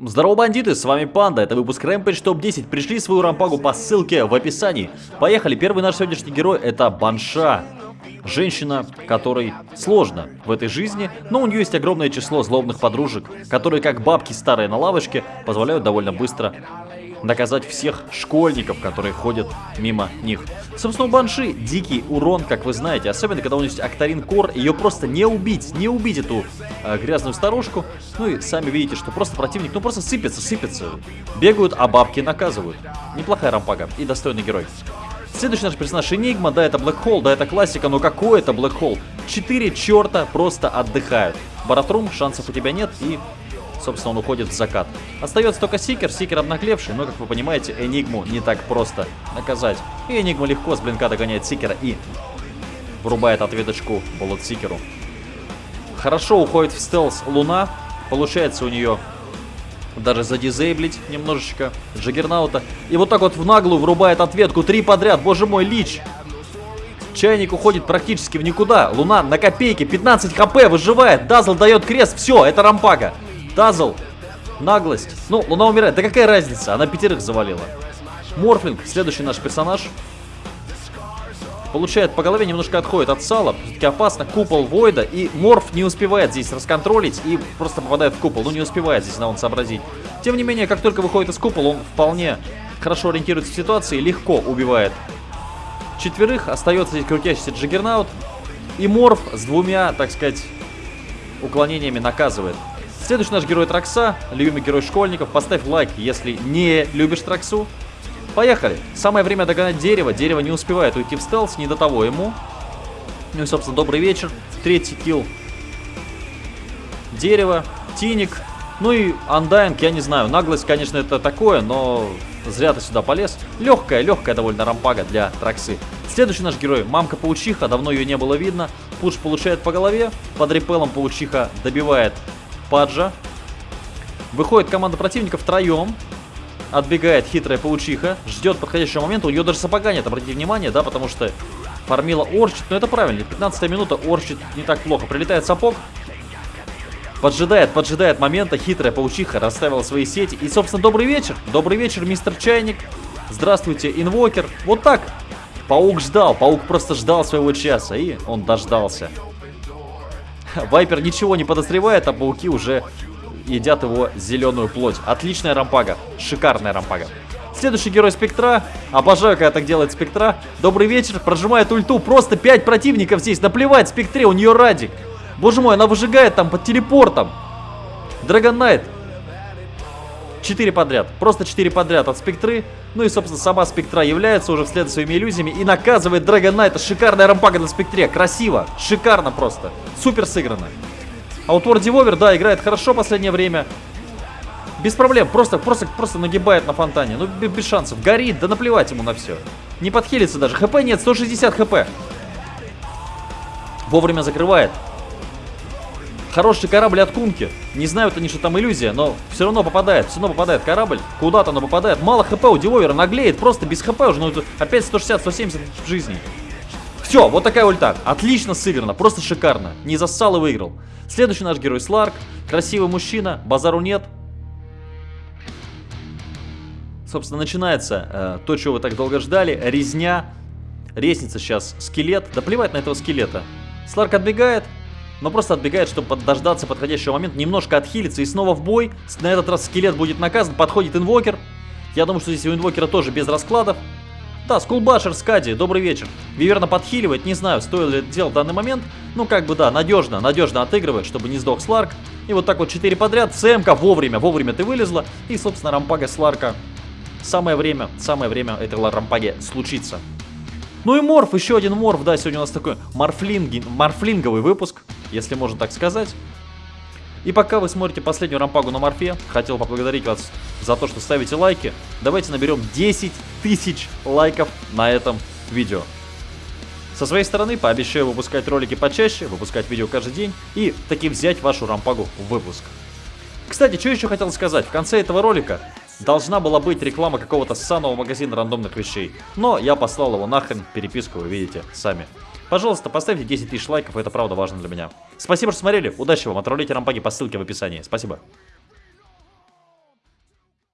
Здорово, бандиты, с вами Панда, это выпуск Rampage Топ 10. Пришли свою рампагу по ссылке в описании. Поехали, первый наш сегодняшний герой это Банша. Женщина, которой сложно в этой жизни, но у нее есть огромное число злобных подружек, которые как бабки старые на лавочке позволяют довольно быстро наказать всех школьников, которые ходят мимо них. Собственно, у Банши дикий урон, как вы знаете, особенно когда у нее есть Актарин Кор, ее просто не убить, не убить эту э, грязную старушку. Ну и сами видите, что просто противник, ну просто сыпется, сыпется. Бегают, а бабки наказывают. Неплохая рампага и достойный герой. Следующий наш персонаж Энигма, да, это Black Hole, да, это классика, но какой это Black Hole? Четыре черта просто отдыхают. Баратрум, шансов у тебя нет, и собственно, он уходит в закат. Остается только Сикер, Сикер обнаглевший, но, как вы понимаете, Энигму не так просто наказать. И Энигма легко с блинка догоняет Сикера и врубает ответочку Болот Сикеру. Хорошо уходит в стелс Луна, получается у нее даже задизейблить немножечко Джаггернаута. И вот так вот в наглую врубает ответку, три подряд, боже мой, Лич. Чайник уходит практически в никуда. Луна на копейки, 15 хп, выживает. Дазл дает крест, все, это рампага. Дазл. Наглость. Ну, Луна умирает. Да какая разница? Она пятерых завалила. Морфлинг, следующий наш персонаж. Получает по голове, немножко отходит от сала. Все-таки опасно. Купол Войда. И Морф не успевает здесь расконтролить и просто попадает в купол. Ну, не успевает здесь на он сообразить. Тем не менее, как только выходит из купола, он вполне хорошо ориентируется в ситуации. Легко убивает четверых. Остается здесь крутящийся Джиггернаут. И Морф с двумя, так сказать, уклонениями наказывает. Следующий наш герой Тракса, любимый герой школьников. Поставь лайк, если не любишь Траксу. Поехали. Самое время догонать дерево. Дерево не успевает уйти в стелс, не до того ему. Ну и, собственно, добрый вечер. Третий килл. Дерево, Тиник. Ну и Андайнг, я не знаю. Наглость, конечно, это такое, но зря ты сюда полез. Легкая, легкая довольно рампага для Траксы. Следующий наш герой, мамка-паучиха, давно ее не было видно. Пуш получает по голове, под репелом паучиха добивает Паджа. Выходит команда противника втроем. Отбегает хитрая паучиха. Ждет подходящего момента. У нее даже сапога нет, обратите внимание, да, потому что фармила Орчит. Но это правильно, 15 минута, Орчит не так плохо. Прилетает сапог. Поджидает, поджидает момента. Хитрая паучиха расставила свои сети. И, собственно, добрый вечер. Добрый вечер, мистер Чайник. Здравствуйте, инвокер. Вот так. Паук ждал. Паук просто ждал своего часа. И он дождался. Вайпер ничего не подозревает, а пауки уже едят его зеленую плоть. Отличная рампага. Шикарная рампага. Следующий герой Спектра. Обожаю, когда так делает Спектра. Добрый вечер. Прожимает ульту. Просто 5 противников здесь. Наплевать Спектре, у нее радик. Боже мой, она выжигает там под телепортом. Драгон Найт 4 подряд. Просто 4 подряд от спектры. Ну и, собственно, сама спектра является уже вслед за своими иллюзиями и наказывает Драгон Найта. Шикарная рампага на спектре. Красиво. Шикарно просто. Супер сыграно. А вот War Devourer, да, играет хорошо последнее время. Без проблем. Просто, просто, просто нагибает на фонтане. Ну, без шансов. Горит. Да наплевать ему на все. Не подхилится даже. ХП нет. 160 ХП. Вовремя закрывает. Хороший корабль от Кунки. Не знают они, что там иллюзия, но все равно попадает. Все равно попадает корабль. Куда-то оно попадает. Мало хп у Девовера, наглеет. Просто без хп уже. Ну, опять 160-170 в жизни. Все, вот такая ульта. Отлично сыграно, просто шикарно. Не зассал и выиграл. Следующий наш герой Сларк. Красивый мужчина, базару нет. Собственно, начинается э, то, чего вы так долго ждали. Резня. Ресница сейчас скелет. Да плевать на этого скелета. Сларк отбегает, но просто отбегает, чтобы дождаться подходящего момента, немножко отхилиться и снова в бой. На этот раз скелет будет наказан, подходит инвокер. Я думаю, что здесь у инвокера тоже без раскладов. Да, Скулбашер, Скади, добрый вечер. Виверна подхиливает, не знаю, стоит ли это делать в данный момент. Ну, как бы, да, надежно, надежно отыгрывает, чтобы не сдох Сларк. И вот так вот 4 подряд. ЦМК вовремя, вовремя ты вылезла. И, собственно, рампага Сларка. Самое время, самое время этой рампаги случится. Ну и морф, еще один морф, да, сегодня у нас такой морфлинги, морфлинговый выпуск если можно так сказать. И пока вы смотрите последнюю рампагу на морфе, хотел поблагодарить вас за то, что ставите лайки. Давайте наберем 10 тысяч лайков на этом видео. Со своей стороны пообещаю выпускать ролики почаще, выпускать видео каждый день и таки взять вашу рампагу в выпуск. Кстати, что еще хотел сказать, в конце этого ролика должна была быть реклама какого-то ссаного магазина рандомных вещей, но я послал его нахрен, переписку вы видите сами. Пожалуйста, поставьте 10 тысяч лайков, это правда важно для меня. Спасибо, что смотрели, удачи вам, отправляйте рампаги по ссылке в описании. Спасибо.